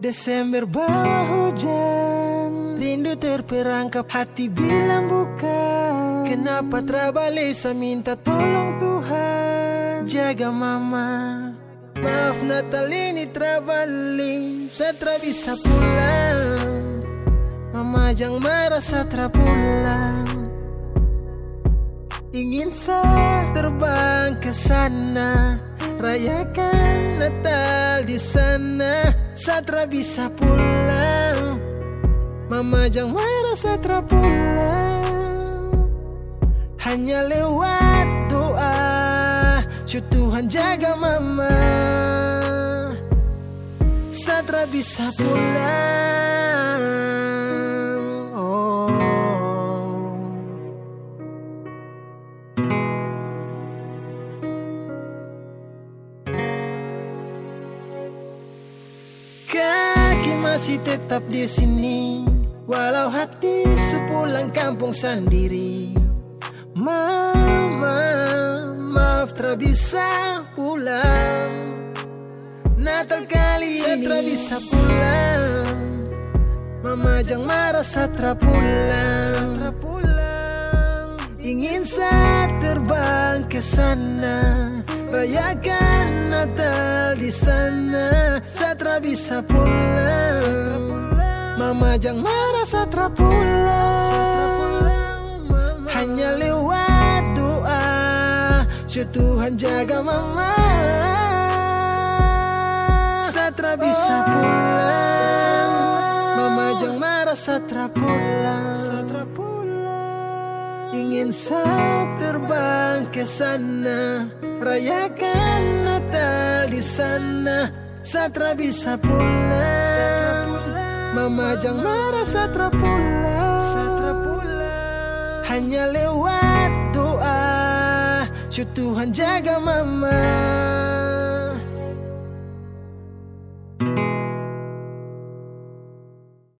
Desember bawa hujan Rindu terperangkap hati bilang bukan. Kenapa Trabalesa minta tolong Tuhan. Jaga mama. Maaf Natal ini Trabali Satra bisa pulang. Mama jangan marah Satra pulang. Ingin saya terbang ke sana. Rayakan Natal di sana Satra bisa pulang. Mama jangan marah Satra pulang. Hanya lewat doa. Cu Tuhan jaga mama. Satra bisa pulang Kaki masih tetap di sini. Walau hati sepulang kampung sendiri. Mama, maaf tak bisa pulang. Natal kali ini Satra bisa pulang. Mama jangan marah Satra pulang Satra pulang. Ingin saya terbang ke sana. Rayakan Natal di sana Satra bisa pulang. Mama jangan marah Satra pulang. Hanya lewat doa Su Tuhan jaga mama. Satra bisa pulang. Mama jangan marah Satra pulang. Satra pulang. Ingin saya terbang ke sana Rayakan Natal di sana Satra bisa pulang. Mama jangan marah Satra pulang. Satra pulang. Hanya lewat doa. Su Tuhan jaga mama